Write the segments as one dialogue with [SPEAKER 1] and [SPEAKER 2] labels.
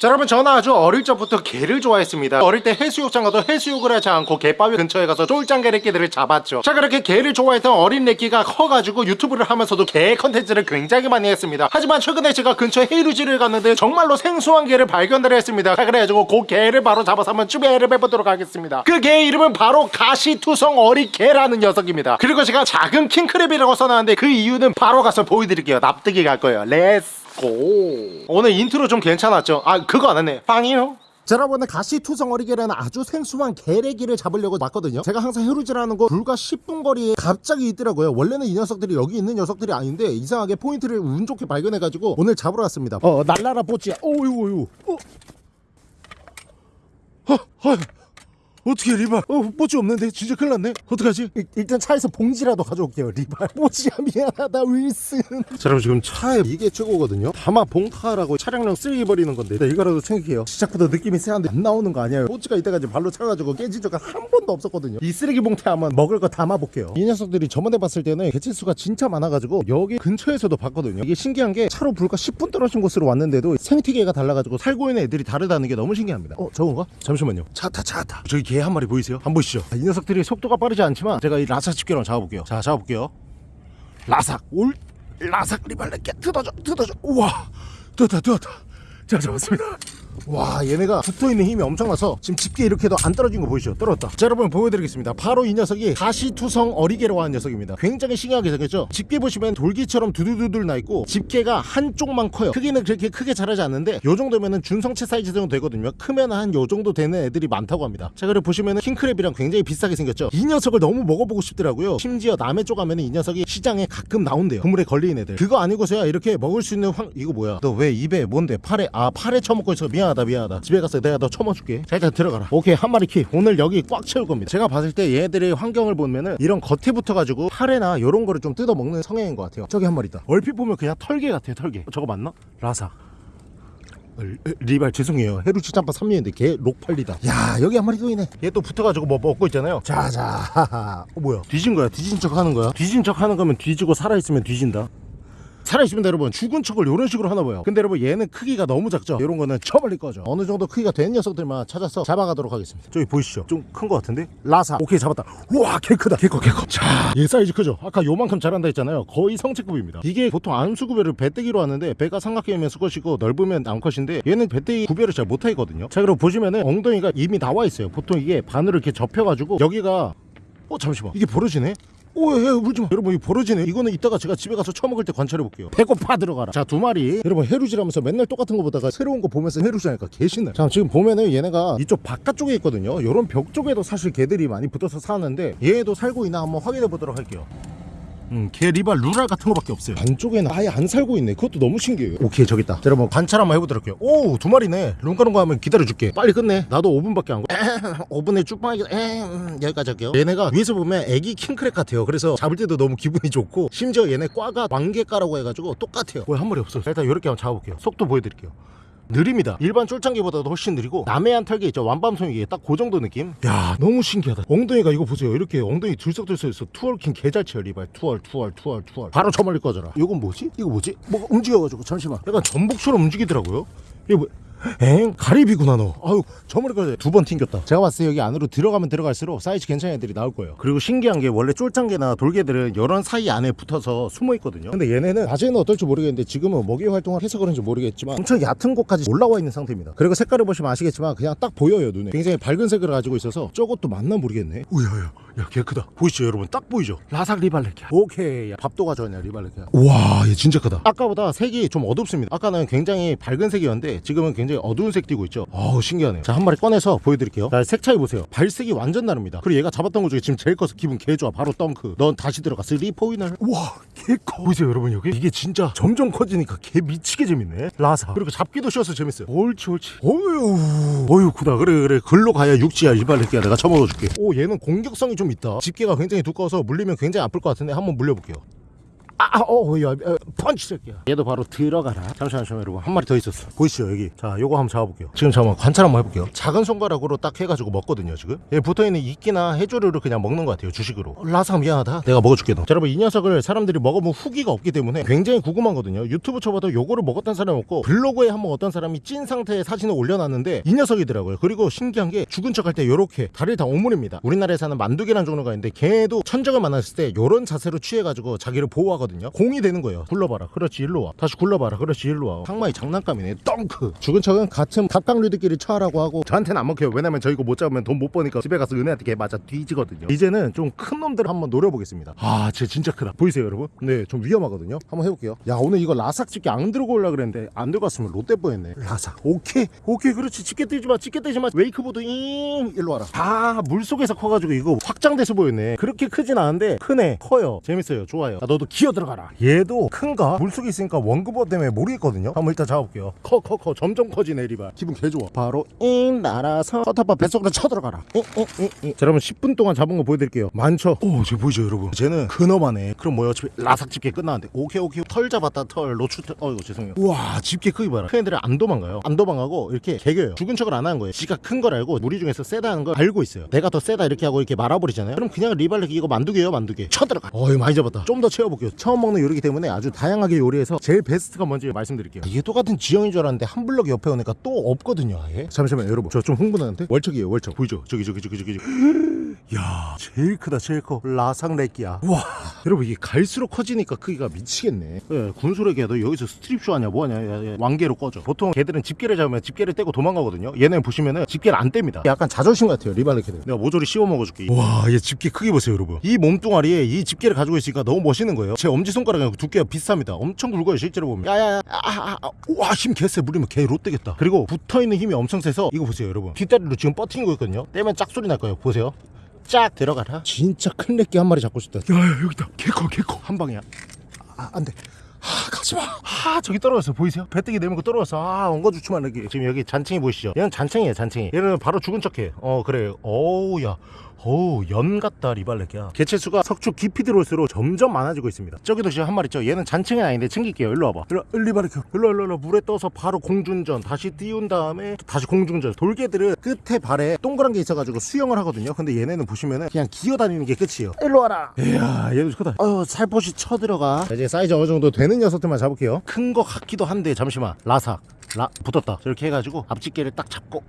[SPEAKER 1] 자 여러분 저는 아주 어릴 적부터 게를 좋아했습니다. 어릴 때 해수욕장 가도 해수욕을 하지 않고 갯바위 근처에 가서 쫄짱게 래끼들을 잡았죠. 자 그렇게 게를 좋아했던 어린 래끼가 커가지고 유튜브를 하면서도 게 컨텐츠를 굉장히 많이 했습니다. 하지만 최근에 제가 근처 해루질을 갔는데 정말로 생소한 게를 발견을 했습니다. 자 그래가지고 그 게를 바로 잡아서 한번 쭈베를 해보도록 하겠습니다. 그 게의 이름은 바로 가시투성어리게라는 녀석입니다. 그리고 제가 작은 킹크랩이라고 써놨는데 그 이유는 바로 가서 보여드릴게요. 납득이 갈 거예요. Let's go. 오늘 인트로 좀 괜찮았죠? 아 그거 안 했네. 빵이요? 자 여러분 가시투성어리게라는 아주 생소한 게래끼를 잡으려고 왔거든요. 제가 항상 해루질하는 곳 불과 10분 거리에 갑자기 있더라고요. 원래는 이 녀석들이 여기 있는 녀석들이 아닌데 이상하게 포인트를 운 좋게 발견해가지고 오늘 잡으러 왔습니다. 어 날라라 뽀찌야. 오유 오유. 어. 어, 어, 어떻게 리발? 어 뽀찌 없는데? 진짜 큰일 났네. 어떡하지? 일, 일단 차에서 봉지라도 가져올게요 리발. 뽀찌야 미안하다 윌슨. 자 여러분 지금 차에 이게 최고거든요. 다마 봉타라고 차량용 쓰레기 버리는 건데 네, 이거라도 챙길게요. 시작부터 느낌이 세한데 안 나오는 거 아니에요. 뽀찌가 이때까지 발로 차가지고 깨진 적은 한 번도 없었거든요. 이 쓰레기 봉투에 한번 먹을 거 담아볼게요. 이 녀석들이 저번에 봤을 때는 개체수가 진짜 많아가지고 여기 근처에서도 봤거든요. 이게 신기한 게 차로 불과 10분 떨어진 곳으로 왔는데도 생태계가 달라가지고 살고 있는 애들이 다르다는 게 너무 신기합니다. 어 저건가? 잠시만요. 차타 차타. 저기 게 한 마리 보이세요? 한번 보시죠? 이 녀석들이 속도가 빠르지 않지만 제가 이 라삭 집게로 잡아볼게요. 자 잡아볼게요. 라삭 올 라삭 리발레끼 뜯어줘 뜯어줘. 우와 뜯었다 뜯었다. 자 잡았습니다 와 얘네가 붙어있는 힘이 엄청나서 지금 집게 이렇게 해도 안 떨어진 거 보이시죠? 떨어졌다. 자 여러분 보여드리겠습니다. 바로 이 녀석이 가시투성어리게라고 하는 녀석입니다. 굉장히 신기하게 생겼죠? 집게 보시면 돌기처럼 두두두들 나있고 집게가 한쪽만 커요. 크기는 그렇게 크게 자라지 않는데 요 정도면은 준성체 사이즈 정도 되거든요. 크면 한 요 정도 되는 애들이 많다고 합니다. 자 그리고 보시면은 킹크랩이랑 굉장히 비슷하게 생겼죠? 이 녀석을 너무 먹어보고 싶더라고요. 심지어 남해 쪽 가면은 이 녀석이 시장에 가끔 나온대요. 그물에 걸리는 애들. 그거 아니고서야 이렇게 먹을 수 있는 황 이거 뭐야? 너 왜 입에 뭔데? 팔에 아 팔에 처먹고 있어? 미안 하다 미안하다. 집에 가서 내가 너 처먹어줄게. 자 일단 들어가라. 오케이 한 마리 키 오늘 여기 꽉 채울 겁니다. 제가 봤을 때 얘들의 환경을 보면은 이런 겉에 붙어가지고 팔에나 요런 거를 좀 뜯어먹는 성향인 것 같아요. 저기 한 마리 있다. 얼핏 보면 그냥 털개 같아요 털개. 어, 저거 맞나? 라사. 어, 리발 죄송해요. 해루치 짬밥 3년인데 개 록팔리다. 야 여기 한 마리 또 있네. 얘 또 붙어가지고 뭐 먹고 있잖아요. 자자 어 뭐야? 뒤진 거야? 뒤진 척 하는 거야? 뒤진 척 하는 거면 뒤지고 살아있으면 뒤진다 살아있으면 여러분. 죽은 척을 이런 식으로 하나 봐요. 근데 여러분 얘는 크기가 너무 작죠? 이런 거는 쳐버릴 거죠. 어느 정도 크기가 된 녀석들만 찾아서 잡아가도록 하겠습니다. 저기 보이시죠? 좀 큰 거 같은데? 라사. 오케이 잡았다. 우와 개 크다. 개커 개커. 자얘 사이즈 크죠? 아까 요만큼 자란다 했잖아요. 거의 성체급입니다. 이게 보통 암수구별을 배때기로 하는데 배가 삼각형이면 수컷이고 넓으면 암컷인데 얘는 배때기 구별을 잘 못하거든요. 자 그리고 보시면은 엉덩이가 이미 나와 있어요. 보통 이게 반으로 이렇게 접혀가지고 여기가 어 잠시만. 이게 벌어지네 oh yeah 울지마. 여러분 이거 벌어지네. 이거는 이따가 제가 집에 가서 처먹을 때 관찰해 볼게요. 배고파 들어가라. 자 두 마리. 여러분 해루질하면서 맨날 똑같은 거 보다가 새로운 거 보면서 해루질하니까 개신나 자 지금 보면은 얘네가 이쪽 바깥쪽에 있거든요. 요런 벽 쪽에도 사실 게들이 많이 붙어서 사는데 얘도 살고 있나 한번 확인해 보도록 할게요 음, 개 리발 루랄 같은 거밖에 없어요. 안쪽에는 아예 안 살고 있네. 그것도 너무 신기해요. 오케이 저기 있다. 자, 여러분 관찰 한번 해보도록 할게요. 오 두 마리네. 룸가룸가 하면 기다려줄게. 빨리 끝내. 나도 5분밖에 안 걸. 5분에 쭉방하기. 음, 여기까지 할게요. 얘네가 위에서 보면 애기 킹크랩 같아요. 그래서 잡을 때도 너무 기분이 좋고 심지어 얘네 꽈가 왕게과라고 해가지고 똑같아요. 뭐야 한 마리 없어? 자, 일단 이렇게 한번 잡아볼게요. 속도 보여드릴게요 느립니다. 일반 쫄짱게보다도 훨씬 느리고 남해안 털게 있죠. 왕밤송이게 딱 그 정도 느낌. 야 너무 신기하다. 엉덩이가 이거 보세요. 이렇게 엉덩이 들썩들썩해서 twerking 개잘 쳐요 리발. twerk twerk twerk twerk. 바로 저 멀리 꺼져라. 이건 뭐지? 이거 뭐지? 뭐가 움직여가지고 잠시만. 약간 전복처럼 움직이더라고요. 이거 뭐 엥? 가리비구나 너. 아유 저 머리까지 두 번 튕겼다. 제가 봤을 때 여기 안으로 들어가면 들어갈수록 사이즈 괜찮은 애들이 나올 거예요. 그리고 신기한 게 원래 쫄짱게나 돌게들은 이런 사이 안에 붙어서 숨어 있거든요. 근데 얘네는 낮에는 어떨지 모르겠는데 지금은 먹이 활동을 해서 그런지 모르겠지만 엄청 얕은 곳까지 올라와 있는 상태입니다. 그리고 색깔을 보시면 아시겠지만 그냥 딱 보여요 눈에. 굉장히 밝은 색을 가지고 있어서 저것도 맞나 모르겠네. 우야야 야 개 크다. 보이시죠 여러분? 딱 보이죠? 라삭 리발레끼야. 오케이. 야, 밥도 가져왔냐 리발레끼야. 우와 얘 진짜 크다. 아까보다 색이 좀 어둡습니다. 아까는 굉장히 밝은 색이었는데 지금은 굉장히 어두운 색 띄고 있죠? 어우 신기하네요. 자 한 마리 꺼내서 보여드릴게요. 자 색 차이 보세요. 발색이 완전 다릅니다. 그리고 얘가 잡았던 것 중에 지금 제일 커서 기분 개 좋아. 바로 덩크. 넌 다시 들어가. three pointer 우와 개커. 보이세요 여러분 여기? 이게 진짜 점점 커지니까 개 미치게 재밌네. 라삭. 그리고 잡기도 쉬워서 재밌어요. 옳지 옳지. 어휴. 어휴 크다. 그래 그래. 글로 가야 육지야 리발레끼야. 내가 처먹어줄게. 오 얘는 공격성이 좀 있다. 집게가 굉장히 두꺼워서 물리면 굉장히 아플 것 같은데 한번 물려볼게요 아어야 펀치 새끼야. 얘도 바로 들어가라. 잠시만요 잠시만요, 여러분 한 마리 더 있었어. 보이시죠 여기? 자 요거 한번 잡아볼게요. 지금 잠깐만 관찰 한번 해볼게요. 작은 손가락으로 딱 해가지고 먹거든요 지금. 얘 붙어있는 이끼나 해조류를 그냥 먹는 것 같아요 주식으로. 어, 라상 미안하다. 내가 먹어줄게 너. 자, 여러분 이 녀석을 사람들이 먹어본 후기가 없기 때문에 굉장히 궁금하거든요. 유튜브 쳐봐도 요거를 먹었던 사람이 없고 블로그에 한번 어떤 사람이 찐 상태의 사진을 올려놨는데 이 녀석이더라고요. 그리고 신기한 게 죽은 척 할 때 요렇게 다리를 다 오므립니다. 우리나라에 사는 만두개라는 종류가 있는데 걔도 천적을 만났을 때 요런 자세로 취해가지고 자기를 보호하거든요 공이 되는 거예요. 굴러봐라. 그렇지 일로 와. 다시 굴러봐라. 그렇지 일로 와. 상만이 장난감이네. 덩크! 죽은 척은 같은 갑각류들끼리 처하라고 하고 저한테는 안 먹혀요. 왜냐면 저 이거 못 잡으면 돈 못 버니까 집에 가서 은혜한테 개 맞아 뒤지거든요. 이제는 좀 큰 놈들 한번 노려보겠습니다. 아쟤 진짜 크다. 보이세요 여러분? 근데 좀 위험하거든요. 한번 해볼게요. 야 오늘 이거 라삭 집게 안 들고 올라 그랬는데 안 들고 왔으면 좆될 뻔했네. 라삭. 오케이. 오케이 그렇지. 집게 뜨지 마. 집게 뜨지 마. 웨이크보드 잉! 일로 와라. 아 물속에서 커가지고 이거 확장돼서 보였네. 그렇게 크진 않은데 크네. 커요. 재밌어요. 좋아요. 야, 너도 기어 들어가라. 얘도 큰가? 물속에 있으니까 원근법 때문에 모르겠거든요. 한번 일단 잡아볼게요. 커 커 커. 점점 커지네 리발. 기분 개 좋아. 바로 잉 날아서 커터바 뱃속으로 쳐들어가라. 잉 잉 잉 잉 자 여러분 10분 동안 잡은 거 보여드릴게요. 많죠? 오쟤 보이죠 여러분? 쟤는 근어만해 그럼 뭐야? 어차피 라삭 집게 끝나는데. 오케이 오케이. 털 잡았다 털. 노출 털 어이구 죄송해요. 우와 집게 크기 봐라. 큰 애들은 안 도망가요. 안 도망가고 이렇게 개겨요. 죽은 척을 안 하는 거예요. 지가 큰 걸 알고 무리 중에서 세다는 걸 알고 있어요. 내가 더 세다 이렇게 하고 이렇게 말아버리잖아요. 그럼 그냥 리발레 이거 만두개예요 만두개. 쳐들어가. 어이 많이 잡았다. 좀 더 채워볼게요 처음 먹는 요리기 때문에 아주 다양하게 요리해서 제일 베스트가 뭔지 말씀드릴게요. 이게 똑같은 지형인 줄 알았는데 한 블럭 옆에 오니까 또 없거든요 아예. 잠시만요 여러분. 저 좀 흥분하는데? 월척이에요 월척. 보이죠? 저기 저기 저기 저기 저기. 야 제일 크다 제일 커. 라상 렉기야. 와. 여러분 이게 갈수록 커지니까 크기가 미치겠네. 예, 군소래기야. 너 여기서 스트립쇼 하냐 뭐하냐. 왕개로 꺼져. 보통 개들은 집게를 잡으면 집게를 떼고 도망가거든요. 얘는 보시면은 집게를 안 뗍니다. 약간 자존심 같아요 리발레키는 내가 모조리 씌워 먹어줄게 와얘 집게 크기 보세요 여러분. 이 몸뚱아리에 이 집게를 가지고 있으니까 너무 멋있는 거예요. 제 엄지손가락이랑 두께가 비슷합니다. 엄청 굵어요 실제로 보면. 야야야. 아, 아, 아, 와힘 개쎄 물리면 개 롯되겠다. 그리고 붙어있는 힘이 엄청 세서 이거 보세요 여러분. 뒷다리로 지금 뻗팅고 있거든요. 떼면 짝 소리 날 거예요. 보세요. 쫙 들어가라. 진짜 큰 렉기 한 마리 잡고 싶다. 야야 여기다. 개커 개커. 한 방이야. 아 안돼. 아 가지마. 아 저기 떨어졌어. 보이세요? 배뜨기 내밀고 떨어졌어. 아 엉거주춤한 렉기 지금 여기 잔챙이 보이시죠? 얘는 잔챙이에요 잔챙이. 얘는 바로 죽은 척해. 어 그래. 어우 야 어우 연 같다 리발렉이야. 개체수가 석축 깊이 들어올수록 점점 많아지고 있습니다. 저기도 지금 한 마리 있죠? 얘는 잔챙이 아닌데 챙길게요. 일로 와봐. 일로 리발렉 일로 일로 일로. 물에 떠서 바로 공중전 다시 띄운 다음에 다시 공중전. 돌개들은 끝에 발에 동그란 게 있어가지고 수영을 하거든요. 근데 얘네는 보시면은 그냥 기어다니는 게 끝이에요. 일로 와라. 이야 얘도 크다. 어휴 살포시 쳐들어가. 자, 이제 사이즈 어느 정도 되는 녀석들만 잡을게요. 큰 거 같기도 한데 잠시만. 라삭 라 붙었다. 저렇게 해가지고 앞집게를 딱 잡고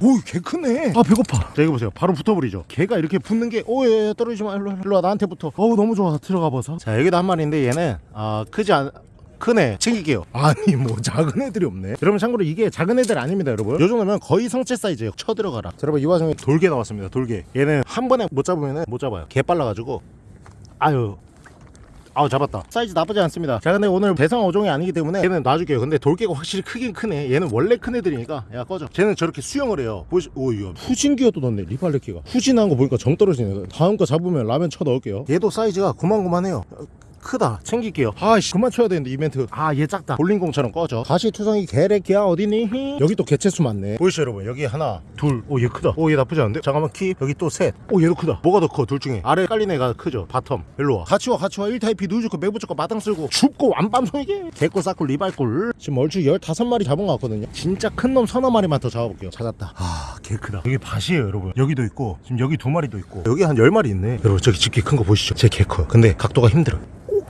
[SPEAKER 1] 오개 크네. 아 배고파. 자 이거 보세요. 바로 붙어버리죠. 걔가 이렇게 붙는 게 오예 떨어지지 마 일로 와, 일로 와 나한테 붙어. 어우 너무 좋아. 들어가 봐서. 자 여기도 한 마리인데 얘는 아 크지 않 크네. 챙길게요. 아니 뭐 작은 애들이 없네. 여러분 참고로 이게 작은 애들 아닙니다 여러분. 요 정도면 거의 성체 사이즈예요. 쳐들어가라. 자, 여러분 이 와중에 돌개 나왔습니다 돌개. 얘는 한 번에 못 잡으면 못 잡아요. 개 빨라가지고. 아유 아우 잡았다. 사이즈 나쁘지 않습니다. 자 근데 오늘 대상 어종이 아니기 때문에 얘는 놔줄게요. 근데 돌개가 확실히 크긴 크네. 얘는 원래 큰 애들이니까 야 꺼져. 쟤는 저렇게 수영을 해요. 보시 오이야 후진기어도 넣네 리팔레키가. 후진한 거 보니까 정 떨어지네. 다음 거 잡으면 라면 쳐 넣을게요. 얘도 사이즈가 고만고만해요 크다. 챙길게요. 아씨 그만 쳐야 되는데 이벤트. 아 얘 작다. 볼링공처럼 꺼져. 가시투성이 개래기야 어디니? 여기 또 개체수 많네. 보이시죠 여러분? 여기 하나 둘오 얘 크다. 오 얘 나쁘지 않은데? 잠깐만 키. 여기 또 셋오 얘도 크다. 뭐가 더 커 둘 중에? 아래 깔린 애가 크죠. bottom. 일로 와. 같이 와 같이 와. 일타이피 누이 좋고 매부 좋고 마당 쓸고. 춥고 완밤송이게. 개꿀 싸꿀 리발꿀 지금 얼추 15마리 잡은 것 같거든요. 진짜 큰 놈 서너 마리만 더 잡아볼게요. 찾았다. 아개 크다. 여기 밭이에요 여러분. 여기도 있고 지금 여기 두 마리도 있고. 여기 한 10마리 있네. 여러분 저기 집게 큰 거 보시죠. 제 개 커요. 근데 각도가 힘들어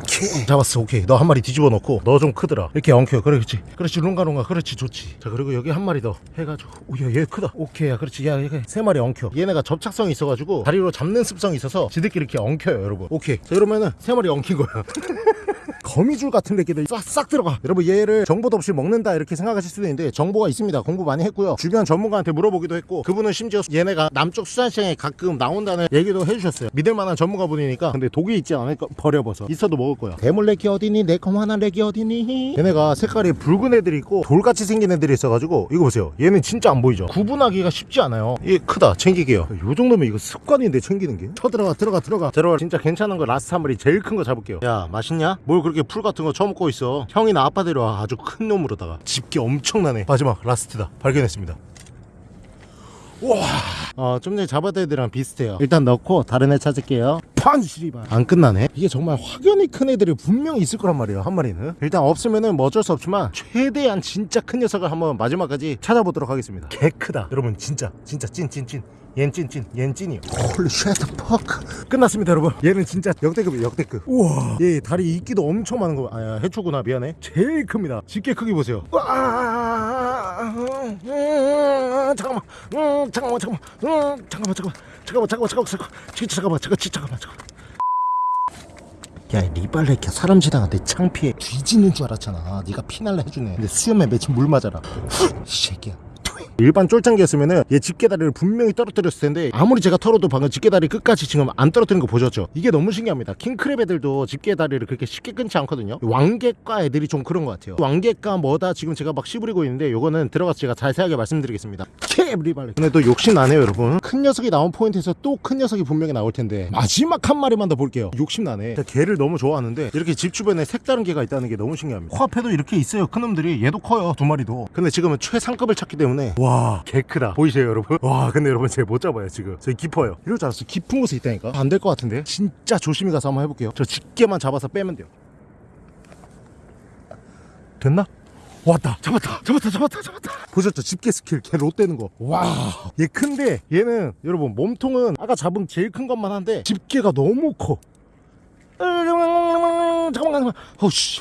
[SPEAKER 1] 오케이. 잡았어 오케이. 너 한 마리 뒤집어 놓고 너 좀 크더라. 이렇게 엉켜. 그래 그렇지. 그렇지 룽가룽가. 그렇지 좋지. 자 그리고 여기 한 마리 더 해가지고. 오야 얘 크다. 오케이 야 그렇지. 야얘세 마리 엉켜. 얘네가 접착성이 있어가지고 다리로 잡는 습성이 있어서 지들끼리 이렇게 엉켜요 여러분. 오케이. 자 이러면은 세 마리 엉킨 거야 거미줄 같은 애기들 싹싹 들어가. 여러분 얘를 정보도 없이 먹는다 이렇게 생각하실 수도 있는데 정보가 있습니다. 공부 많이 했고요. 주변 전문가한테 물어보기도 했고 그분은 심지어 얘네가 남쪽 수산시장에 가끔 나온다는 얘기도 해주셨어요. 믿을만한 전문가분이니까 근데 독이 있지 않을까? 버려버서. 있어도 먹을 거야. 대물레기 어디니? 내컴하나 레기 어디니? 얘네가 색깔이 붉은 애들이 있고 돌같이 생긴 애들이 있어가지고 이거 보세요. 얘는 진짜 안 보이죠? 구분하기가 쉽지 않아요. 얘 크다. 챙기게요. 요 정도면 이거 습관인데 챙기는 게? 쳐들어가 들어가 들어가. 들어가 진짜 괜찮은 거 last 한 마리 제일 큰 거 잡을게요. 야 맛있냐? 뭘 그렇게 풀 같은 거 처먹고 있어 형이나 아빠 데려와 아주 큰 놈으로다가 집게 엄청나네 마지막 last다 발견했습니다 어, 좀 전에 잡았던 애들이랑 비슷해요. 일단 넣고 다른 애 찾을게요. 판 씨발. 안 끝나네. 이게 정말 확연히 큰 애들이 분명히 있을 거란 말이에요. 한 마리는. 일단 없으면은 뭐 어쩔 수 없지만 최대한 진짜 큰 녀석을 한번 마지막까지 찾아보도록 하겠습니다. 개 크다. 여러분 진짜 진짜 찐찐 찐. 얜 찐찐 얜 찐이요. holy shit fuck 끝났습니다 여러분. 얘는 진짜 역대급이에요 역대급. 우와. 얘 다리 이끼도 엄청 많은 거 아야 해초구나 미안해. 제일 큽니다. 집게 크기 보세요. 와 음, 잠깐만. 음, 잠깐만 잠깐만. 음, 잠깐만 잠깐만. 잠깐만 잠깐만 잠깐만 잠깐만. 진짜 잠깐만 잠깐만 진짜 잠깐만 잠깐만. 야 리발레키야 사람 지나가는데 창피해. 뒤지는 줄 알았잖아. 네가 피날라 해주네. 근데 수염에 맺힌 물 맞아라. 이 새끼야 일반 쫄짱기였으면은 얘 집게다리를 분명히 떨어뜨렸을 텐데 아무리 제가 털어도 방금 집게다리 끝까지 지금 안 떨어뜨린 거 보셨죠? 이게 너무 신기합니다. 킹크랩 애들도 집게다리를 그렇게 쉽게 끊지 않거든요. 왕게과 애들이 좀 그런 것 같아요. 왕게과 뭐다 지금 제가 막 씨부리고 있는데 요거는 들어가서 제가 자세하게 말씀드리겠습니다. 캡 리발레 근데 또 욕심 나네요 여러분. 큰 녀석이 나온 포인트에서 또 큰 녀석이 분명히 나올 텐데 마지막 한 마리만 더 볼게요. 욕심 나네. 게를 너무 좋아하는데 이렇게 집 주변에 색다른 게가 있다는 게 너무 신기합니다. 코앞에도 이렇게 있어요 큰 놈들이. 얘도 커요 두 마리도. 근데 지금은 최상급을 찾기 때문에 와개 크다. 보이세요 여러분? 와 근데 여러분 제가 못 잡아요 지금. 저기 깊어요. 이럴 줄 알았어. 깊은 곳에 있다니까. 안 될 것 같은데? 진짜 조심히 가서 한번 해볼게요. 저 집게만 잡아서 빼면 돼요. 됐나? 왔다. 잡았다. 잡았다. 잡았다. 잡았다. 보셨죠? 집게 스킬. 걔 롯되는 거와얘 큰데 얘는 여러분 몸통은 아까 잡은 제일 큰 것만 한데 집게가 너무 커. 잠깐만 잠깐만 어씨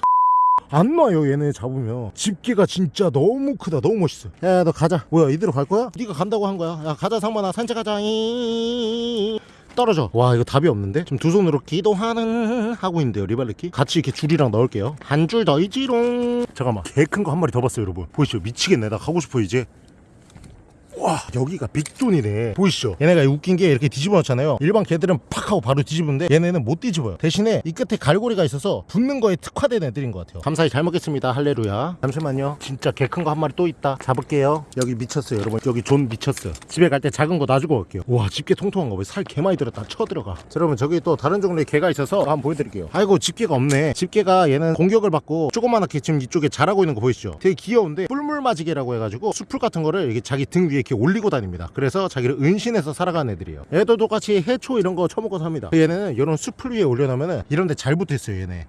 [SPEAKER 1] 안 놔요 얘네 잡으면. 집게가 진짜 너무 크다 너무 멋있어 야 너 가자. 뭐야 이대로 갈 거야? 네가 간다고 한 거야. 야 가자 상만아. 산책하자. 이. 떨어져. 와 이거 답이 없는데? 지금 두 손으로 기도하는 하고 있는데요 리발레키? 같이 이렇게 줄이랑 넣을게요. 한 줄더 있지롱. 잠깐만. 개 큰 거 한 마리 더 봤어요 여러분. 보이시죠? 미치겠네. 나 가고 싶어 이제 와 여기가 big zone이네. 보이시죠? 얘네가 웃긴 게 이렇게 뒤집어 놓잖아요. 일반 게들은 팍 하고 바로 뒤집는데 얘네는 못 뒤집어요. 대신에 이 끝에 갈고리가 있어서 붙는 거에 특화된 애들인 것 같아요. 감사히 잘 먹겠습니다. 할렐루야. 잠시만요. 진짜 개 큰 거 한 마리 또 있다. 잡을게요. 여기 미쳤어요 여러분. 여기 존 미쳤어 집에 갈 때 작은 거 놔주고 갈게요. 와 집게 통통한 거 살 개 많이 들었다 쳐들어가. 자, 여러분 저기 또 다른 종류의 개가 있어서 한번 보여드릴게요. 아이고 집게가 없네. 집게가 얘는 공격을 받고 조그만하게 지금 이쪽에 자라고 있는 거 보이시죠? 되게 귀여운데 뿔물맞이개라고 해가지고 수풀 같은 거를 이렇게 자기 등 위에 이렇게 올리고 다닙니다. 그래서 자기를 은신해서 살아가는 애들이에요. 얘도 똑같이 해초 이런 거 처먹고 삽니다. 얘네는 이런 수풀 위에 올려놓으면 이런 데 잘 붙어있어요 얘네.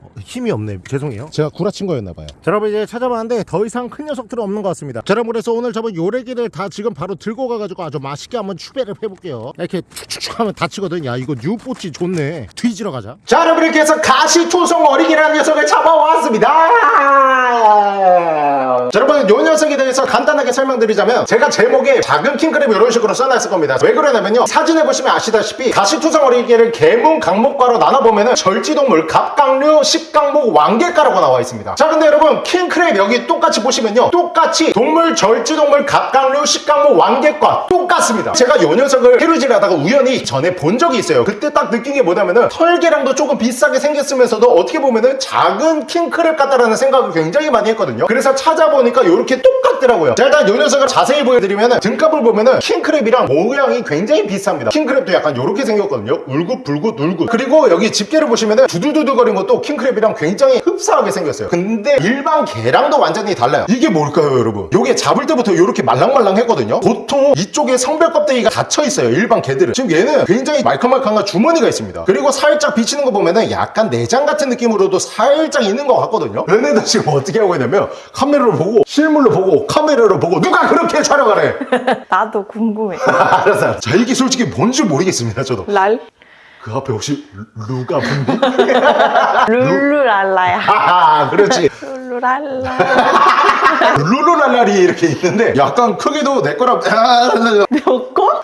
[SPEAKER 1] 어, 힘이 없네. 죄송해요. 제가 구라친 거였나봐요. 자 여러분 이제 찾아봤는데 더 이상 큰 녀석들은 없는 것 같습니다. 자 여러분 그래서 오늘 저번 요래기를 다 지금 바로 들고 가가지고 아주 맛있게 한번 추배를 해볼게요. 이렇게 축축축 하면 다치거든. 야 이거 뉴뽀치 좋네. 뒤지러 가자. 자 여러분 이렇게 해서 가시초성 어리기라는 녀석을 잡아왔습니다. 자 여러분 요 녀석에 대해서 간단하게 설명드리자면 제가 제목에 작은 킹크랩 이런 식으로 써놨을 겁니다. 왜 그러냐면요. 사진에 보시면 아시다시피 가시초성 어리기를 개문 강목과로 나눠보면 은 절지동물 갑각류 십강목 왕개가라고 나와 있습니다. 자 근데 여러분 킹크랩 여기 똑같이 보시면요. 똑같이 동물 절지동물 갑각류 십강목 왕개과 똑같습니다. 제가 요 녀석을 해루질 하다가 우연히 전에 본 적이 있어요. 그때 딱 느낀 게 뭐냐면은 털개랑도 조금 비싸게 생겼으면서도 어떻게 보면은 작은 킹크랩 같다라는 생각을 굉장히 많이 했거든요. 그래서 찾아보니까 이렇게 똑같더라고요. 자 일단 요 녀석을 자세히 보여드리면은 등갑을 보면은 킹크랩이랑 모양이 굉장히 비슷합니다. 킹크랩도 약간 이렇게 생겼거든요. 울긋불긋 울긋. 그리고 여기 집게를 보시면은 두두두두거린 것도 킹 크랩이랑 굉장히 흡사하게 생겼어요. 근데 일반 개랑도 완전히 달라요. 이게 뭘까요 여러분? 요게 잡을 때부터 이렇게 말랑말랑했거든요? 보통 이쪽에 성별 껍데기가 닫혀 있어요 일반 개들은. 지금 얘는 굉장히 말캉말캉한 주머니가 있습니다. 그리고 살짝 비치는 거 보면은 약간 내장 같은 느낌으로도 살짝 있는 것 같거든요? 얘네들 지금 어떻게 하고 있냐면 카메라로 보고 실물로 보고 카메라로 보고 누가 그렇게 촬영하래
[SPEAKER 2] 나도 궁금해.
[SPEAKER 1] 알았어. 자 이게 솔직히 뭔지 모르겠습니다 저도.
[SPEAKER 2] 랄?
[SPEAKER 1] 그 앞에 혹시 루- 루가 분디?
[SPEAKER 2] 룰루랄라야.
[SPEAKER 1] 하하 그렇지
[SPEAKER 2] 룰루랄라.
[SPEAKER 1] 루루랄랄이 이렇게 있는데 약간 크기도 내 거랑
[SPEAKER 2] 몇 거?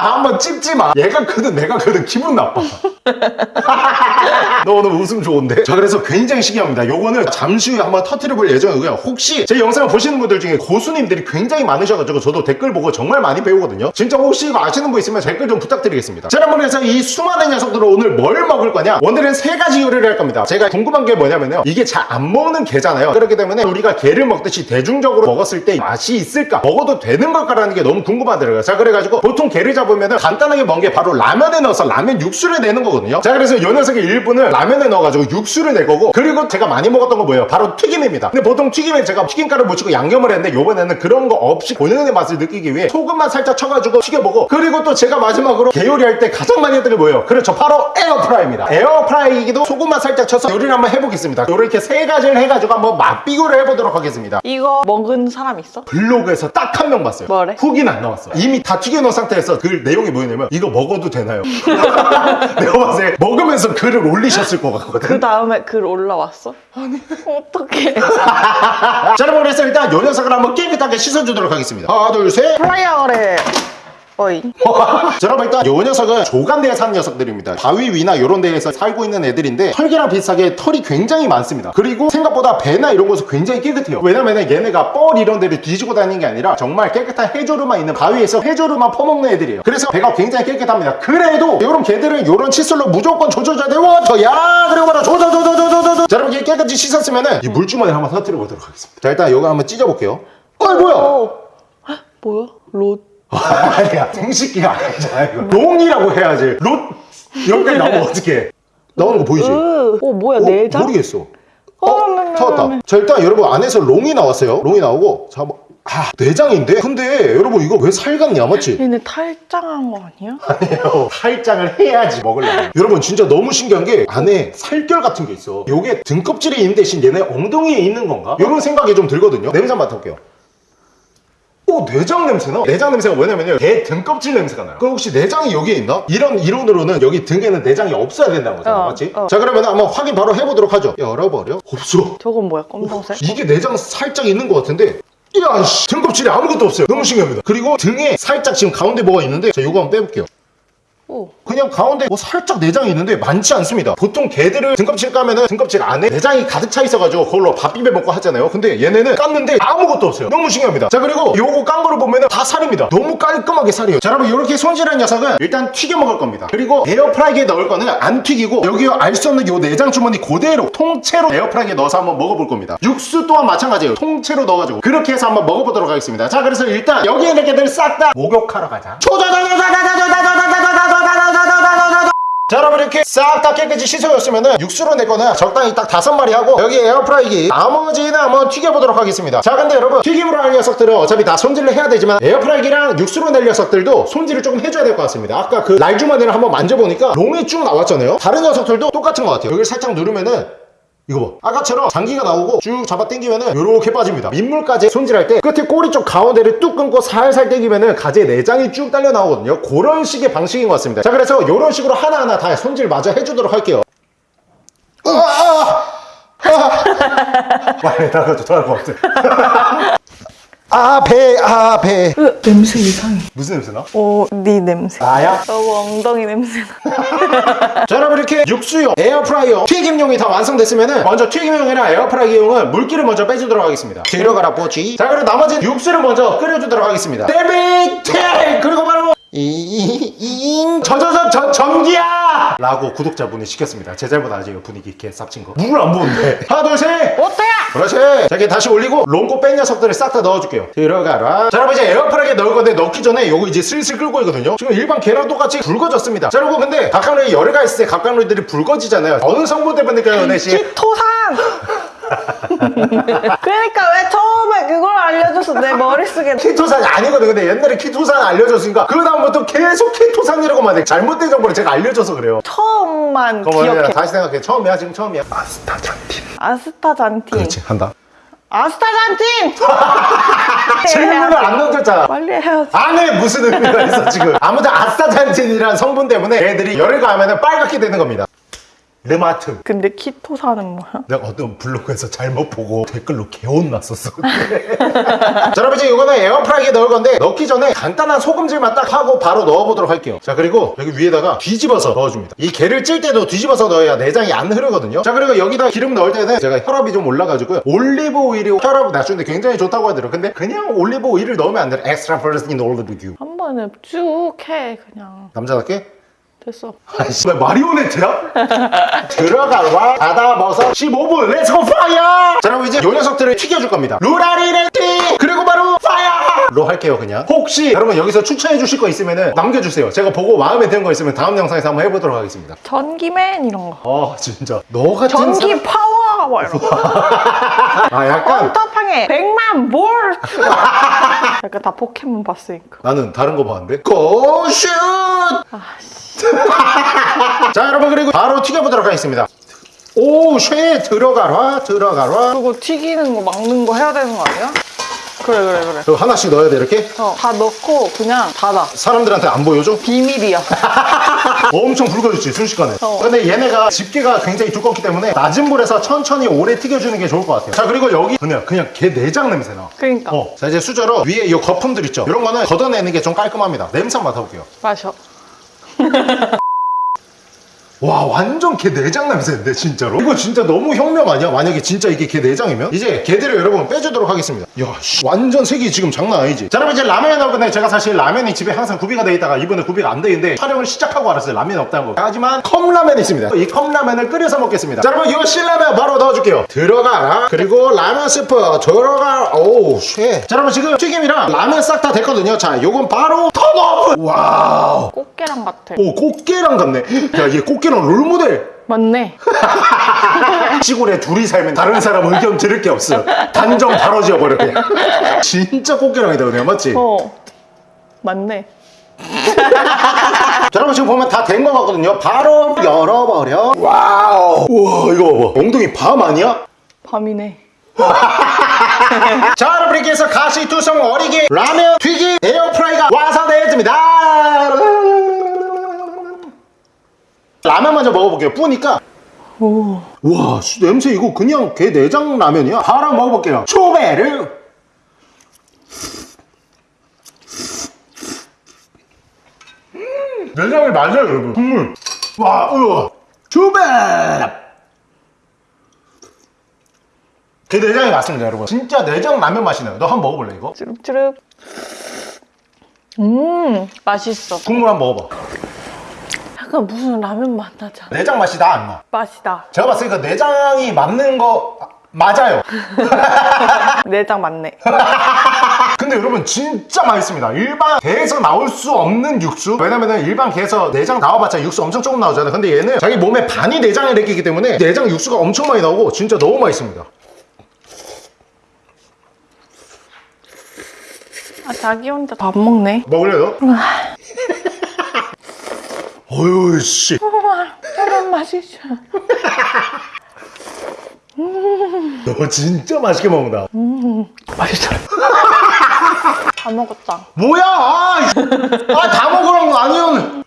[SPEAKER 1] 한번 찝지 마. 얘가 크든 내가 크든 기분 나빠. 너 오늘 웃음 좋은데? 자 그래서 굉장히 신기합니다. 요거는 잠시 후에 한번 터트려 볼 예정이고요. 혹시 제 영상을 보시는 분들 중에 고수님들이 굉장히 많으셔가지고 저도 댓글 보고 정말 많이 배우거든요. 진짜 혹시 이거 아시는 분 있으면 댓글 좀 부탁드리겠습니다. 그래서 이 수많은 녀석들을 오늘 뭘 먹을 거냐? 오늘은 세 가지 요리를 할 겁니다. 제가 궁금한 게 뭐냐면요. 이게 잘 안 먹는 게잖아요. 그렇기 때문에 우리가 게를 먹듯이 대중적으로 먹었을 때 맛이 있을까? 먹어도 되는 걸까라는 게 너무 궁금하더라고요. 자 그래가지고 보통 게를 잡으면 간단하게 먹는 게 바로 라면에 넣어서 라면 육수를 내는 거거든요. 자 그래서 요 녀석의 일부는 라면에 넣어가지고 육수를 낼 거고 그리고 제가 많이 먹었던 거 뭐예요? 바로 튀김입니다. 근데 보통 튀김에 제가 튀김가루 묻히고 양념을 했는데 요번에는 그런 거 없이 본연의 맛을 느끼기 위해 소금만 살짝 쳐가지고 튀겨보고 그리고 또 제가 마지막으로 게 요리할 때 가장 많이 했던 게 뭐예요? 그렇죠. 바로 에어프라이입니다. 에어프라이기도 소금만 살짝 쳐서 요리를 한번 해보겠습니다. 요렇게 세 가지를 해가지고 한번 맛비교를 해보도록 하겠습니다
[SPEAKER 2] 이거 먹은 사람 있어?
[SPEAKER 1] 블로그에서 딱 한 명 봤어요.
[SPEAKER 2] 뭐래?
[SPEAKER 1] 후기는 안 나왔어. 이미 다 튀겨놓은 상태에서 그 내용이 뭐냐면 이거 먹어도 되나요? 내가 봤을 때 먹으면서 글을 올리셨을 것 같거든.
[SPEAKER 2] 그 다음에 글 올라왔어? 아니 어떡해
[SPEAKER 1] 자 여러분 그래서 일단 요 녀석을 한번 깨끗하게 씻어주도록 하겠습니다. 하나 둘 셋.
[SPEAKER 2] 플라이어래 어이.
[SPEAKER 1] 자 여러분 일단 요 녀석은 조간대에 사는 녀석들입니다. 바위 위나 요런 데에서 살고 있는 애들인데 털개랑 비슷하게 털이 굉장히 많습니다. 그리고 생각보다 배나 이런 곳은 굉장히 깨끗해요. 왜냐면 얘네가 뻘 이런 데를 뒤지고 다니는 게 아니라 정말 깨끗한 해조류만 있는 바위에서 해조류만 퍼먹는 애들이에요. 그래서 배가 굉장히 깨끗합니다. 그래도 요런 개들은 요런 칫솔로 무조건 조져줘야 돼요. 저야 그리고 바로 조져조져조져조져 자 여러분 이렇게 깨끗이 씻었으면 은 이 물주머니 한번 터뜨려 보도록 하겠습니다. 자 일단 요거 한번 찢어볼게요. 어이 뭐야?
[SPEAKER 2] 어. 헉, 뭐야? 롯
[SPEAKER 1] 야 정식기가 아니잖아 이거 롱이라고 해야지 롯 여기까지 나오면 어떡해 나오는 거 보이지?
[SPEAKER 2] 으. 어 뭐야
[SPEAKER 1] 어,
[SPEAKER 2] 내장?
[SPEAKER 1] 모르겠어
[SPEAKER 2] 어,
[SPEAKER 1] 어? 찾았다
[SPEAKER 2] 네.
[SPEAKER 1] 자 일단 여러분 안에서 롱이 나왔어요 롱이 나오고 자 뭐, 아 내장인데? 근데 여러분 이거 왜살 같냐 맞지?
[SPEAKER 2] 얘네 탈장한 거 아니야?
[SPEAKER 1] 아니에요 살장을 해야지 먹으려면 여러분 진짜 너무 신기한 게 안에 살결 같은 게 있어 요게 등껍질에 있는 대신 얘네 엉덩이에 있는 건가? 이런 생각이 좀 들거든요 냄새 맡아볼게요 오 내장 냄새나? 내장 냄새가 뭐냐면요. 개 등껍질 냄새가 나요. 그럼 혹시 내장이 여기에 있나? 이런 이론으로는 여기 등에는 내장이 없어야 된다는 거잖아
[SPEAKER 2] 어,
[SPEAKER 1] 맞지?
[SPEAKER 2] 어.
[SPEAKER 1] 자 그러면 한번 확인 바로 해보도록 하죠. 열어버려. 없어.
[SPEAKER 2] 저건 뭐야? 검정색?
[SPEAKER 1] 이게 내장 살짝 있는 것 같은데. 이야 씨. 등껍질에 아무것도 없어요. 너무 신기합니다. 그리고 등에 살짝 지금 가운데 뭐가 있는데. 자 요거 한번 빼볼게요
[SPEAKER 2] 오
[SPEAKER 1] 그냥 가운데 뭐 살짝 내장이 있는데 많지 않습니다 보통 개들을 등껍질 까면은 등껍질 안에 내장이 가득 차 있어가지고 그걸로 밥 비벼 먹고 하잖아요 근데 얘네는 깠는데 아무것도 없어요 너무 신기합니다 자 그리고 요거 깐 거를 보면은 다 살입니다 너무 깔끔하게 살이에요 자 여러분 이렇게 손질한 녀석은 일단 튀겨 먹을 겁니다 그리고 에어프라이기에 넣을 거는 안 튀기고 여기 알 수 없는 요 내장 주머니 그대로 통째로 에어프라이기에 넣어서 한번 먹어볼 겁니다 육수 또한 마찬가지예요 통째로 넣어가지고 그렇게 해서 한번 먹어보도록 하겠습니다 자 그래서 일단 여기 있는 개들 싹 다 목욕하러 가자 자 여러분 이렇게 싹 다 깨끗이 씻어줬으면은 육수로 낼 거는 적당히 딱 다섯 마리 하고 여기 에어프라이기 나머지는 한번 튀겨보도록 하겠습니다. 자 근데 여러분 튀김으로 하는 녀석들은 어차피 다 손질을 해야 되지만 에어프라이기랑 육수로 낼 녀석들도 손질을 조금 해줘야 될 것 같습니다. 아까 그 날주머니를 한번 만져보니까 롱이 쭉 나왔잖아요. 다른 녀석들도 똑같은 것 같아요. 여기를 살짝 누르면은 이거 봐. 아까처럼 장기가 나오고 쭉 잡아 당기면은 요렇게 빠집니다. 민물가재 손질할 때 끝에 꼬리 쪽 가운데를 뚝 끊고 살살 당기면은 가재 내장이 쭉 딸려 나오거든요. 그런 식의 방식인 것 같습니다. 자 그래서 요런 식으로 하나하나 다 손질 마저 해주도록 할게요. 아, 아, 아. 빨리 나가도 더할 것 같아 아배 아배
[SPEAKER 2] 으, 냄새 이상해.
[SPEAKER 1] 무슨 냄새 나?
[SPEAKER 2] 어네 냄새.
[SPEAKER 1] 나야?
[SPEAKER 2] 너무 엉덩이 냄새 나.
[SPEAKER 1] 자 여러분 이렇게 육수용, 에어프라이어, 튀김용이 다 완성됐으면은 먼저 튀김용이랑 에어프라이기용은 물기를 먼저 빼주도록 하겠습니다. 들어가라 뽀지. 자 그리고 나머지 육수를 먼저 끓여주도록 하겠습니다. 데비테 그리고 바로 이잉 저저저 저 전기야! 라고 구독자분이 시켰습니다. 제 잘못 아니에요. 분위기 개 쌉친 거. 물을 안 부었는데? 하나 둘셋!
[SPEAKER 2] 어때야?
[SPEAKER 1] 그렇지. 자 이렇게 다시 올리고 롱고 뺀 녀석들을 싹 다 넣어줄게요. 들어가라. 자 여러분 이제 에어프라이기에 넣을 건데 넣기 전에 요거 이제 슬슬 끓고 있거든요. 지금 일반 계란 똑같이 붉어졌습니다. 자 여러분 근데 각각류에 열애가 있을 때 각각류들이 붉어지잖아요. 어느 성분 때문일까요 은혜씨?
[SPEAKER 2] 키토산 그러니까 왜 처음에 그걸 알려줘서 내 머릿속에
[SPEAKER 1] 키토산이 아니거든. 근데 옛날에 키토산 알려줬으니까 그 다음부터 계속 키토산이라고만 해. 잘못된 정보를 제가 알려줘서 그래요.
[SPEAKER 2] 처음만 기억해.
[SPEAKER 1] 다시 생각해. 처음이야? 지금 처음이야? 아스타잔틴
[SPEAKER 2] 아스타잔틴.
[SPEAKER 1] 그렇지 한다.
[SPEAKER 2] 아스타잔틴!
[SPEAKER 1] 질문을 안 던졌잖아.
[SPEAKER 2] 빨리 해야지.
[SPEAKER 1] 안에 무슨 의미가 있어 지금. 아무튼 아스타잔틴이라는 성분 때문에 애들이 열을 가하면 빨갛게 되는 겁니다 르마트
[SPEAKER 2] 근데 키토산은 뭐야?
[SPEAKER 1] 내가 어떤 블로그에서 잘못 보고 댓글로 개혼 났었어. 자 여러분 이제 이거는 에어프라이기에 넣을 건데 넣기 전에 간단한 소금질만 딱 하고 바로 넣어보도록 할게요. 자 그리고 여기 위에다가 뒤집어서 넣어줍니다. 이 게를 찔 때도 뒤집어서 넣어야 내장이 안 흐르거든요. 자 그리고 여기다 기름 넣을 때는 제가 혈압이 좀 올라가지고 올리브 오일이 혈압을 낮추는데 굉장히 좋다고 하더라고요. 근데 그냥 올리브 오일을 넣으면 안 돼요 extra virgin 올리브유
[SPEAKER 2] 한 번에 쭉 해 그냥.
[SPEAKER 1] 남자답게
[SPEAKER 2] 됐어.
[SPEAKER 1] 아이씨 왜 마리오네트야? 들어가라 닫아버려서 15분 let's go fire! 자 그럼 이제 요 녀석들을 튀겨줄 겁니다. 루라리레띠! 그리고 바로 fire로 할게요 그냥. 혹시 여러분 여기서 추천해 주실 거 있으면 남겨주세요. 제가 보고 마음에 드는 거 있으면 다음 영상에서 한번 해보도록 하겠습니다.
[SPEAKER 2] 전기맨 이런 거.
[SPEAKER 1] 아 진짜. 너 같은
[SPEAKER 2] 전기 파워 뭐 이런 거.
[SPEAKER 1] 사람... 아 약간
[SPEAKER 2] 헌터퐝의 100만 볼트. 약간 다 포켓몬 봤으니까.
[SPEAKER 1] 나는 다른 거 봤는데 고슛 자 여러분 그리고 바로 튀겨보도록 하겠습니다 오쉐 들어가라 들어가라
[SPEAKER 2] 그거 튀기는 거 막는 거 해야 되는 거 아니야? 그래 그래 그래.
[SPEAKER 1] 그리고 하나씩 넣어야 돼 이렇게
[SPEAKER 2] 어, 다 넣고 그냥 닫아.
[SPEAKER 1] 사람들한테 안 보여줘?
[SPEAKER 2] 비밀이야.
[SPEAKER 1] 엄청 붉어졌지 순식간에
[SPEAKER 2] 어.
[SPEAKER 1] 근데 얘네가 집게가 굉장히 두껍기 때문에 낮은 불에서 천천히 오래 튀겨주는 게 좋을 것 같아요 자 그리고 여기 그냥 그냥 개 내장 냄새 나
[SPEAKER 2] 그러니까.
[SPEAKER 1] 어. 자 이제 수저로 위에 이 거품들 있죠 이런 거는 걷어내는 게 좀 깔끔합니다 냄새 맡아볼게요
[SPEAKER 2] 마셔.
[SPEAKER 1] 와 완전 게 내장 냄새인데 진짜로? 이거 진짜 너무 혁명 아니야? 만약에 진짜 이게 게 내장이면? 이제 게들을 여러분 빼주도록 하겠습니다. 야 씨, 완전 색이 지금 장난 아니지? 자 여러분 이제 라면이 나올 건데 제가 사실 라면이 집에 항상 구비가 돼 있다가 이번에 구비가 안 돼 있는데 촬영을 시작하고 알았어요. 라면이 없다는 거. 하지만 컵라면이 있습니다. 이 컵라면을 끓여서 먹겠습니다. 자 여러분 이 신라면 바로 넣어줄게요. 들어가라 그리고 라면 스프. 들어가. 오우 shit 자 여러분 지금 튀김이랑 라면 싹 다 됐거든요. 자 요건 바로 turn off 와우.
[SPEAKER 2] 꽃게랑 같아.
[SPEAKER 1] 오 꽃게랑 같네. 야얘 꽃게랑 롤모델
[SPEAKER 2] 맞네.
[SPEAKER 1] 시골에 둘이 살면 다른 사람 의견 들을 게 없어 단정 바로 지어버려 그냥 진짜 꽃게랑이다 그냥 맞지?
[SPEAKER 2] 어. 맞네.
[SPEAKER 1] 자 여러분 지금 보면 다 된 거 같거든요 바로 열어버려 와우 우와 이거 봐봐 엉덩이 밤 아니야?
[SPEAKER 2] 밤이네.
[SPEAKER 1] 자 여러분 이렇게 해서 가시투성어리게 라면 튀김 에어프라이가 완성되었습니다 라면 먼저 먹어볼게요. 뿌니까.
[SPEAKER 2] 오.
[SPEAKER 1] 와 씨, 냄새 이거 그냥 개 내장 라면이야? 바로 먹어볼게요. 초베르 음, 내장이 맞아요 여러분. 국물. 와 우와. 초베르 개 내장이 맞습니다 여러분. 진짜 내장 라면 맛이 나요. 너 한번 먹어볼래 이거?
[SPEAKER 2] 쭈릅쭈릅. 음, 맛있어.
[SPEAKER 1] 국물 한번 먹어봐
[SPEAKER 2] 약간 무슨 라면 맛 나지 않아?
[SPEAKER 1] 내장 맛이 나안 나?
[SPEAKER 2] 맛이다.
[SPEAKER 1] 제가 봤을 때그 내장이 맞는 거 아, 맞아요
[SPEAKER 2] 내장 맞네.
[SPEAKER 1] 근데 여러분 진짜 맛있습니다 일반 개에서 나올 수 없는 육수 왜냐면은 일반 개에서 내장 나와봤자 육수 엄청 조금 나오잖아요 근데 얘는 자기 몸에 반이 내장에 내끼기 때문에 내장 육수가 엄청 많이 나오고 진짜 너무 맛있습니다
[SPEAKER 2] 아, 자기 혼자 밥 먹네.
[SPEAKER 1] 먹을래 너? 어휴 씨.
[SPEAKER 2] 우와, 저런 맛이죠.
[SPEAKER 1] 너 진짜 맛있게 먹는다.
[SPEAKER 2] 맛있어. 다 먹었다.
[SPEAKER 1] 뭐야? 아다 먹으라는 거 아니야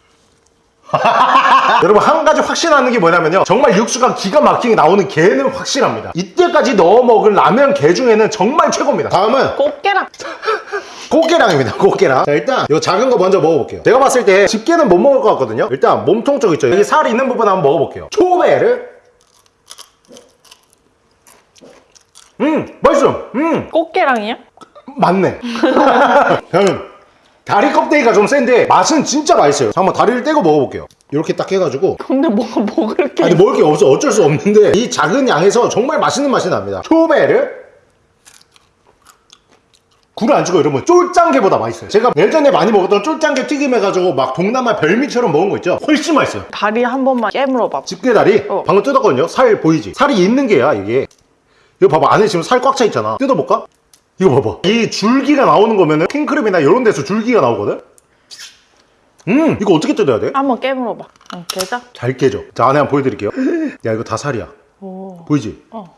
[SPEAKER 1] 여러분 한 가지 확신하는 게 뭐냐면요. 정말 육수가 기가 막히게 나오는 게는 확실합니다. 이때까지 넣어 먹은 라면 게 중에는 정말 최고입니다. 다음은
[SPEAKER 2] 꽃게랑
[SPEAKER 1] 꽃게랑입니다 꽃게랑. 자 일단 이 작은 거 먼저 먹어볼게요. 제가 봤을 때 집게는 못 먹을 것 같거든요? 일단 몸통 쪽 있죠? 여기 살 있는 부분 한번 먹어볼게요. 초베르. 음 맛있어. 음.
[SPEAKER 2] 꽃게랑이야?
[SPEAKER 1] 맞네. 저는 다리 껍데기가 좀 센데 맛은 진짜 맛있어요. 자, 한번 다리를 떼고 먹어볼게요. 이렇게 딱 해가지고.
[SPEAKER 2] 근데 뭐가 먹을 게
[SPEAKER 1] 아니 먹을 게 없어. 어쩔 수 없는데 이 작은 양에서 정말 맛있는 맛이 납니다. 초베르 굴을 안 주고 여러분 쫄짱게보다 맛있어요 제가 예전에 많이 먹었던 쫄짱게 튀김 해가지고 막 동남아 별미처럼 먹은 거 있죠 훨씬 맛있어요
[SPEAKER 2] 다리 한 번만 깨물어 봐.
[SPEAKER 1] 집게다리
[SPEAKER 2] 어.
[SPEAKER 1] 방금 뜯었거든요 살 보이지 살이 있는 게야 이게 이거 봐봐 안에 지금 살 꽉 차 있잖아 뜯어볼까? 이거 봐봐 이 줄기가 나오는 거면은 킹크랩이나 이런 데서 줄기가 나오거든 음 이거 어떻게 뜯어야 돼?
[SPEAKER 2] 한번 깨물어 봐. 응, 깨자.
[SPEAKER 1] 잘 깨져 자 안에 한번 보여드릴게요 야 이거 다 살이야
[SPEAKER 2] 오.
[SPEAKER 1] 보이지?
[SPEAKER 2] 어.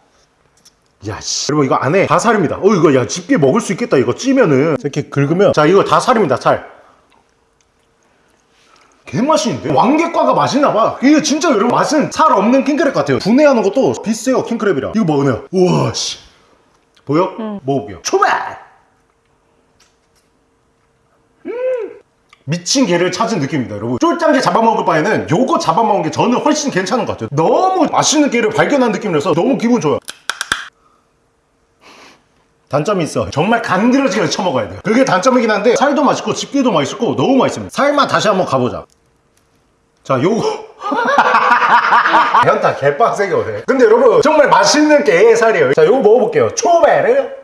[SPEAKER 1] 야 씨. 여러분 이거 안에 다 살입니다. 어 이거 야 집게 먹을 수 있겠다 이거 찌면은. 이렇게 긁으면. 자 이거 다 살입니다 살. 개맛있는데? 왕개과가 맛있나봐. 이게 진짜 여러분 맛은 살 없는 킹크랩 같아요. 분해하는 것도 비슷해요 킹크랩이랑 이거 먹으면. 우와 씨. 보여? 먹어볼게요. 초밥 음! 미친 개를 찾은 느낌입니다 여러분. 쫄짱게 잡아먹을 바에는 요거 잡아먹은 게 저는 훨씬 괜찮은 것 같아요. 너무 맛있는 개를 발견한 느낌이라서 너무 기분 좋아요 단점이 있어. 정말 간드러지게 쳐먹어야 돼요. 그게 단점이긴 한데 살도 맛있고 집게도 맛있고 너무 맛있습니다. 살만 다시 한번 가보자. 자 요거. 현타 개빡세게 오네 근데 여러분 정말 맛있는 게의 살이에요. 자 요거 먹어볼게요. 초베르.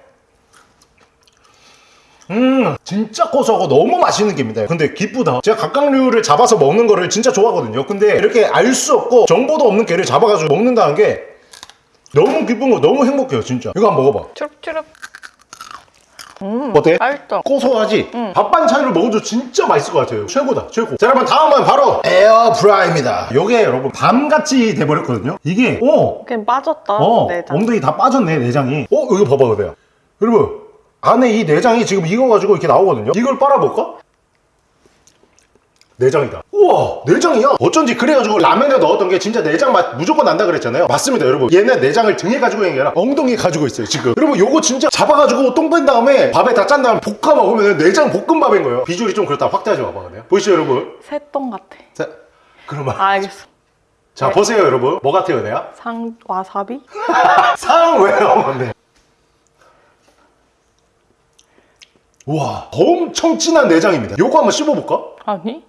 [SPEAKER 1] 음 진짜 고소하고 너무 맛있는 게입니다. 근데 기쁘다. 제가 각각류를 잡아서 먹는 거를 진짜 좋아하거든요. 근데 이렇게 알 수 없고 정보도 없는 게를 잡아가지고 먹는다는 게 너무 기쁜 거 너무 행복해요 진짜. 이거 한번 먹어봐.
[SPEAKER 2] 추룩추룩.
[SPEAKER 1] 어때?
[SPEAKER 2] 맛있어.
[SPEAKER 1] 고소하지? 밥 반찬으로 먹어도 진짜 맛있을 것 같아요 최고다 최고 자 여러분 다음은 바로 에어프라이입니다 요게 여러분 밤같이 돼버렸거든요 이게 오
[SPEAKER 2] 그냥 빠졌다.
[SPEAKER 1] 어,
[SPEAKER 2] 내장.
[SPEAKER 1] 엉덩이 다 빠졌네 내장이 어 이거 봐봐 그래요 여러분 안에 이 내장이 지금 익어가지고 이렇게 나오거든요 이걸 빨아볼까? 내장이다 우와 내장이야 어쩐지 그래가지고 라면에 넣었던 게 진짜 내장 맛 무조건 난다 그랬잖아요 맞습니다 여러분 얘는 내장을 등에 가지고 있는 게 아니라 엉덩이에 가지고 있어요 지금 여러분 요거 진짜 잡아가지고 똥 뺀 다음에 밥에 다 짠 다음에 볶아 먹으면 내장 볶음밥인 거예요 비주얼이 좀 그렇다 확대하지 마봐 그냥 보이시죠 여러분
[SPEAKER 2] 새똥 같아.
[SPEAKER 1] 자 그러면
[SPEAKER 2] 아, 알겠어.
[SPEAKER 1] 자 보세요 여러분 뭐 같아요 내가?
[SPEAKER 2] 상 와사비?
[SPEAKER 1] 상 왜요? 네. 우와 엄청 진한 내장입니다 요거 한번 씹어볼까?
[SPEAKER 2] 아니?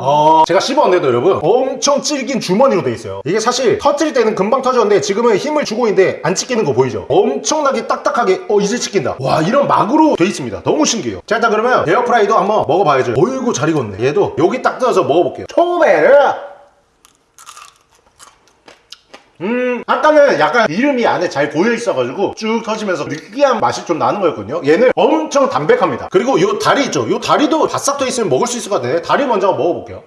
[SPEAKER 1] 어, 제가 씹었는데도 여러분 엄청 질긴 주머니로 돼 있어요. 이게 사실 터트릴 때는 금방 터졌는데 지금은 힘을 주고 있는데 안 찢기는 거 보이죠? 엄청나게 딱딱하게 어 이제 찢긴다. 와 이런 막으로 돼 있습니다. 너무 신기해요. 자 일단 그러면 에어프라이도 한번 먹어봐야죠. 어이구 잘 익었네. 얘도 여기 딱 뜯어서 먹어볼게요. 초베르 음 아까는 약간 이름이 안에 잘 고여 있어가지고 쭉 터지면서 느끼한 맛이 좀 나는 거였거든요. 얘는 엄청 담백합니다. 그리고 요 다리 있죠? 요 다리도 바싹 터 있으면 먹을 수 있을 것 같은데 다리 먼저 먹어볼게요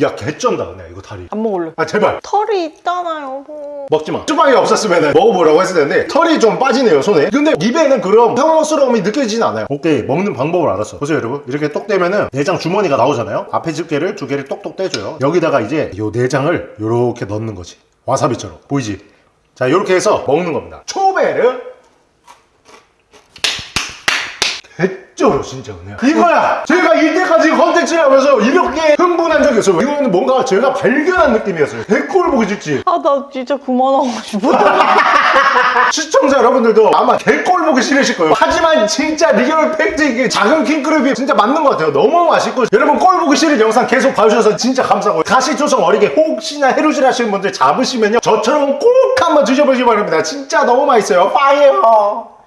[SPEAKER 1] 야 개쩐다 그냥 이거 다리.
[SPEAKER 2] 안 먹을래.
[SPEAKER 1] 아 제발.
[SPEAKER 2] 털이 있잖아요. 뭐.
[SPEAKER 1] 먹지마. 수박이 없었으면 먹어보라고 했을 텐데 털이 좀 빠지네요 손에. 근데 입에는 그런 평스러움이 느껴지진 않아요. 오케이 먹는 방법을 알았어. 보세요 여러분. 이렇게 똑 떼면은 내장 주머니가 나오잖아요. 앞에 집게를 두 개를 똑똑 떼줘요. 여기다가 이제 요 내장을 요렇게 넣는 거지. 와사비처럼. 보이지? 자 요렇게 해서 먹는 겁니다. 초베르 개쩔어 진짜 그냥 이거야! 제가 이때까지 컨텐츠를 하면서 이렇게 흥분한 적이 없어요. 이거는 뭔가 제가 발견한 느낌이었어요. 개꼴 보기 싫지.
[SPEAKER 2] 아, 나 진짜 그만하고 싶어.
[SPEAKER 1] 시청자 여러분들도 아마 개꼴 보기 싫으실 거예요. 하지만 진짜 real fact 이게 작은 킹크랩이 진짜 맞는 것 같아요. 너무 맛있고. 여러분 꼴 보기 싫은 영상 계속 봐주셔서 진짜 감사하고. 가시투성어리게 혹시나 해루질 하시는 분들 잡으시면요. 저처럼 꼭 한번 드셔보시기 바랍니다. 진짜 너무 맛있어요. 파이어